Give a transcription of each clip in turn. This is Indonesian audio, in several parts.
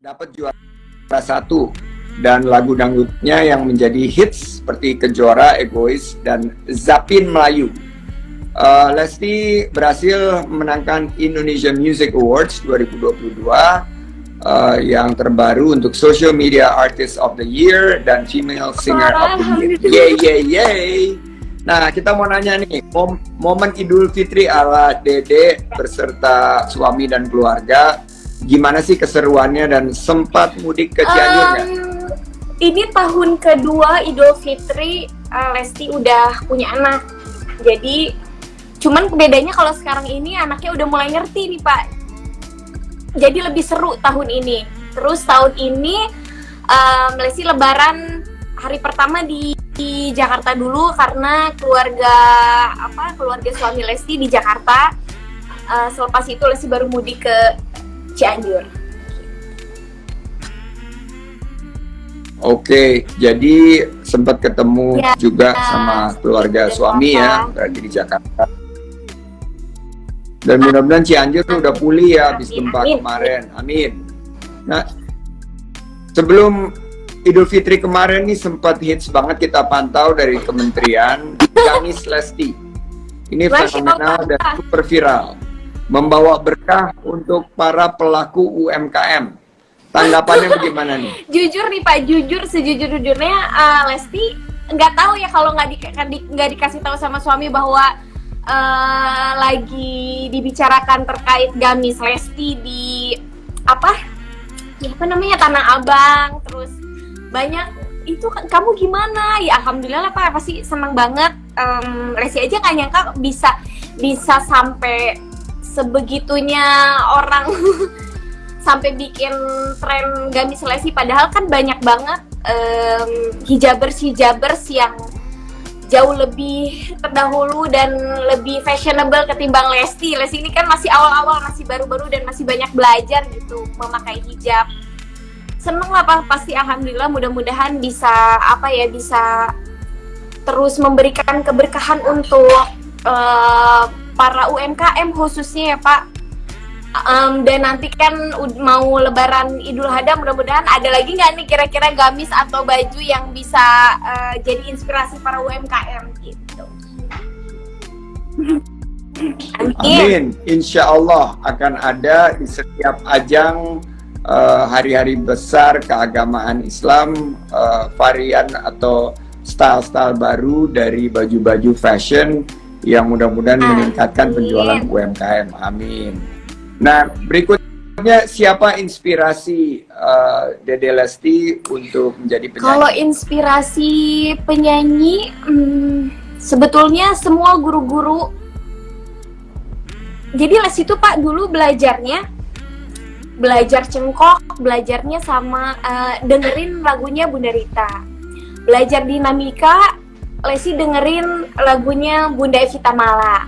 dapat juara satu dan lagu dangdutnya yang menjadi hits seperti Kejora, Egois, dan Zapin Melayu. Uh, Lesti berhasil menangkan Indonesia Music Awards 2022 uh, yang terbaru untuk Social Media Artist of the Year dan Female Singer of the Year. Yay, yay, yay! Nah, kita mau nanya nih, mom momen Idul Fitri ala Dede beserta suami dan keluarga, gimana sih keseruannya dan sempat mudik ke Cianjur? Um, ini tahun kedua Idul Fitri, uh, Lesti udah punya anak. Jadi, cuman bedanya kalau sekarang ini anaknya udah mulai ngerti nih Pak. Jadi lebih seru tahun ini. Terus tahun ini um, Lesti Lebaran hari pertama di di Jakarta dulu karena keluarga apa keluarga suami Lesti di Jakarta uh, selepas itu Lesti baru mudik ke Cianjur. Oke, jadi sempat ketemu ya, juga sama keluarga suami ya, berarti di Jakarta. Dan mudah-mudahan Cianjur tuh udah pulih ya habis gempa kemarin. Amin. Nah, sebelum Idul Fitri kemarin nih sempat hits banget kita pantau dari kementerian Gamis Lesti. Ini fenomenal dan super viral. Membawa berkah untuk para pelaku UMKM. Tanggapannya bagaimana nih? Jujur nih Pak, jujur sejujur-jujurnya uh, Lesti nggak tahu ya kalau nggak di, nggak dikasih tahu sama suami bahwa uh, lagi dibicarakan terkait Gamis Lesti di apa? Ya, apa namanya Tanah Abang, terus banyak itu kamu gimana ya alhamdulillah lah pak pasti senang banget um, Lesi aja nggak nyangka bisa bisa sampai sebegitunya orang sampai bikin tren gamis Lesi. Padahal kan banyak banget um, hijabers hijabers yang jauh lebih terdahulu dan lebih fashionable ketimbang Lesti. Lesti ini kan masih awal-awal, masih baru-baru dan masih banyak belajar gitu memakai hijab. Seneng lah pasti alhamdulillah mudah-mudahan bisa apa ya bisa terus memberikan keberkahan untuk uh, para UMKM khususnya ya Pak. Um, dan nanti kan mau lebaran Idul Adha mudah-mudahan ada lagi nggak nih kira-kira gamis atau baju yang bisa uh, jadi inspirasi para UMKM gitu. Amin. Insya Allah akan ada di setiap ajang Eh, hari-hari uh, besar keagamaan Islam uh, varian atau style-style baru dari baju-baju fashion yang mudah-mudahan meningkatkan penjualan UMKM. Amin. Nah, berikutnya siapa inspirasi uh, Dede Lesti untuk menjadi penyanyi? Kalau inspirasi penyanyi, hmm, sebetulnya semua guru-guru. Jadi Lesti itu Pak dulu belajarnya belajar cengkok, belajarnya sama uh, dengerin lagunya Bunda Rita. Belajar dinamika, Lesi dengerin lagunya Bunda Evita Mala.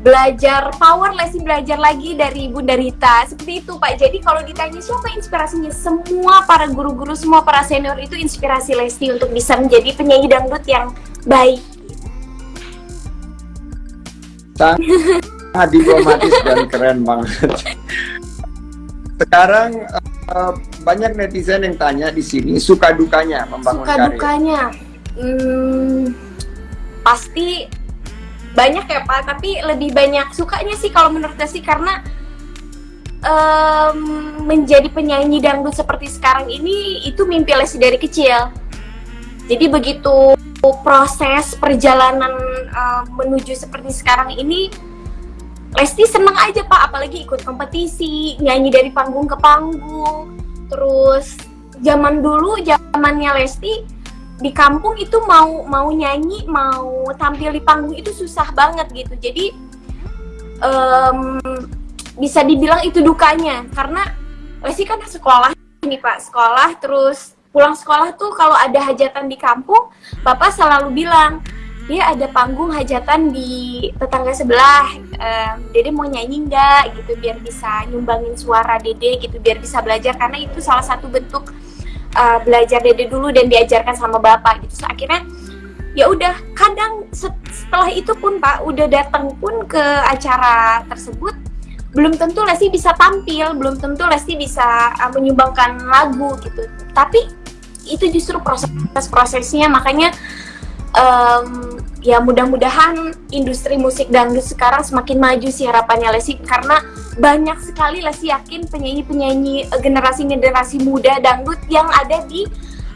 Belajar power, Lesi belajar lagi dari Bunda Rita. Seperti itu Pak. Jadi kalau ditanya siapa inspirasinya, semua para guru-guru, semua para senior itu inspirasi Lesti untuk bisa menjadi penyanyi dangdut yang baik. Sangat diplomatis dan keren banget sekarang uh, banyak netizen yang tanya di sini suka dukanya membangun suka karir. dukanya hmm, pasti banyak ya pak. Tapi lebih banyak sukanya sih kalau menurut saya sih karena um, menjadi penyanyi dangdut seperti sekarang ini itu mimpi Lesi dari kecil. Jadi begitu proses perjalanan uh, menuju seperti sekarang ini Lesti seneng aja pak, apalagi ikut kompetisi, nyanyi dari panggung ke panggung. Terus zaman dulu, zamannya Lesti di kampung itu mau mau nyanyi, mau tampil di panggung itu susah banget gitu. Jadi um, bisa dibilang itu dukanya. Karena Lesti kan sekolah ini pak, sekolah terus pulang sekolah tuh kalau ada hajatan di kampung, bapak selalu bilang dia ada panggung hajatan di tetangga sebelah um, Dede mau nyanyi nggak? Gitu biar bisa nyumbangin suara Dede gitu biar bisa belajar. Karena itu salah satu bentuk uh, belajar Dede dulu dan diajarkan sama bapak gitu. So, akhirnya ya udah kadang setelah itu pun pak udah datang pun ke acara tersebut belum tentu Lesti bisa tampil, belum tentu Lesti bisa uh, menyumbangkan lagu gitu. Tapi itu justru proses-prosesnya. Makanya um, ya mudah-mudahan industri musik dangdut sekarang semakin maju sih harapannya Lesti. Karena banyak sekali Lesti yakin penyanyi-penyanyi eh, generasi-generasi muda dangdut yang ada di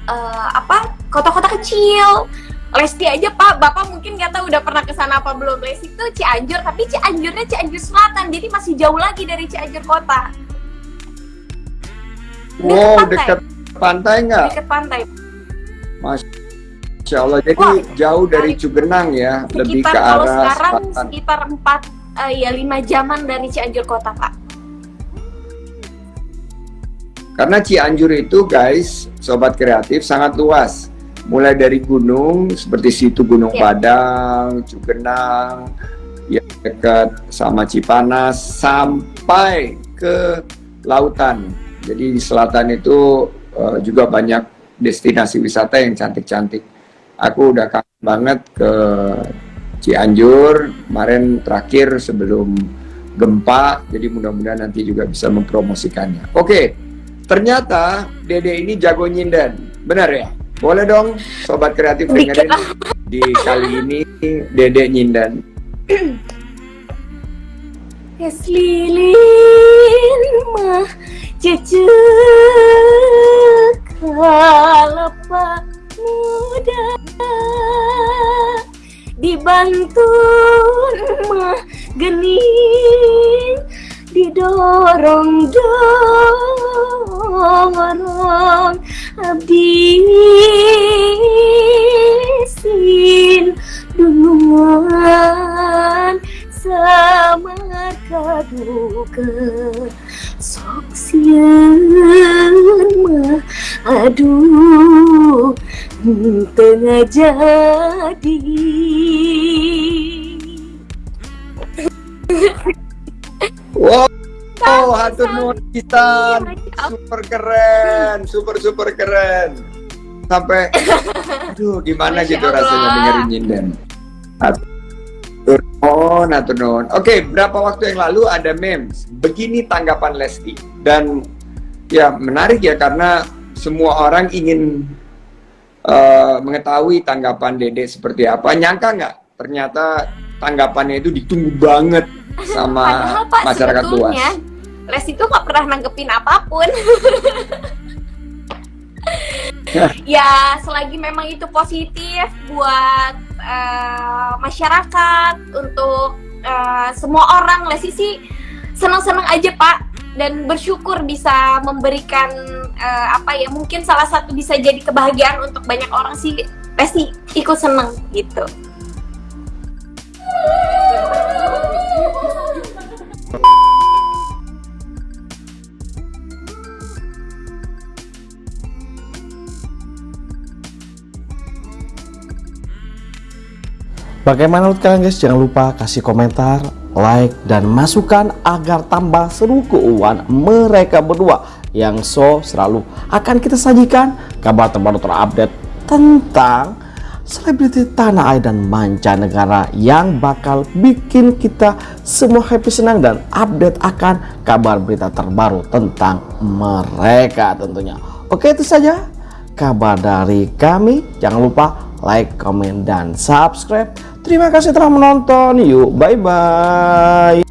uh, apa kota-kota kecil Lesti aja Pak, Bapak mungkin nggak tahu udah pernah ke sana apa belum. Lesti itu Cianjur, tapi Cianjurnya Cianjur Selatan, jadi masih jauh lagi dari Cianjur kota. Wow, pantai. dekat pantai nggak? Dekat pantai. Masya Allah, jadi Wah, jauh dari Cugenang ya, sekitar, lebih ke arah kalau sekarang selatan. sekitar 4 uh, ya 5 jaman dari Cianjur kota, Pak. Karena Cianjur itu guys, sobat kreatif sangat luas mulai dari gunung seperti situ Gunung ya. Padang, Cugenang, ya dekat sama Cipanas sampai ke lautan. Jadi di selatan itu uh, juga banyak destinasi wisata yang cantik-cantik. Aku udah kangen banget ke Cianjur kemarin terakhir sebelum gempa, jadi mudah-mudahan nanti juga bisa mempromosikannya. Oke, ternyata Dede ini jago nyinden, benar ya? Boleh dong, sobat kreatif dengerin di kali ini Dede Nyindan. Es lilin mah cucu dibantun mah gening didorong dorong abdi sin dunungan samar kaduka sok mah aduh tengah jadi Wow, oh, hatur nuhun kita super keren, super super keren. Sampai, aduh gimana Masya gitu Allah. rasanya dengerin nyinden. Hatur nuhun, hatur nuhun. Oke, berapa waktu yang lalu ada memes. Begini tanggapan Lesti dan ya menarik ya karena semua orang ingin uh, mengetahui tanggapan Dede seperti apa. Nyangka nggak? Ternyata tanggapannya itu ditunggu banget sama Padahal, Pak, masyarakat luas. Les itu nggak pernah nanggepin apa pun. ya selagi memang itu positif buat uh, masyarakat untuk uh, semua orang Lesi sih senang-senang aja Pak dan bersyukur bisa memberikan uh, apa ya mungkin salah satu bisa jadi kebahagiaan untuk banyak orang sih Lesi ikut seneng gitu. Bagaimana menurut kalian guys? Jangan lupa kasih komentar, like, dan masukan agar tambah seru keuangan mereka berdua yang so selalu akan kita sajikan kabar terbaru terupdate tentang selebriti tanah air dan mancanegara yang bakal bikin kita semua happy senang dan update akan kabar berita terbaru tentang mereka tentunya. Oke itu saja kabar dari kami. Jangan lupa like, comment, dan subscribe Terima kasih telah menonton. Yuk, bye-bye.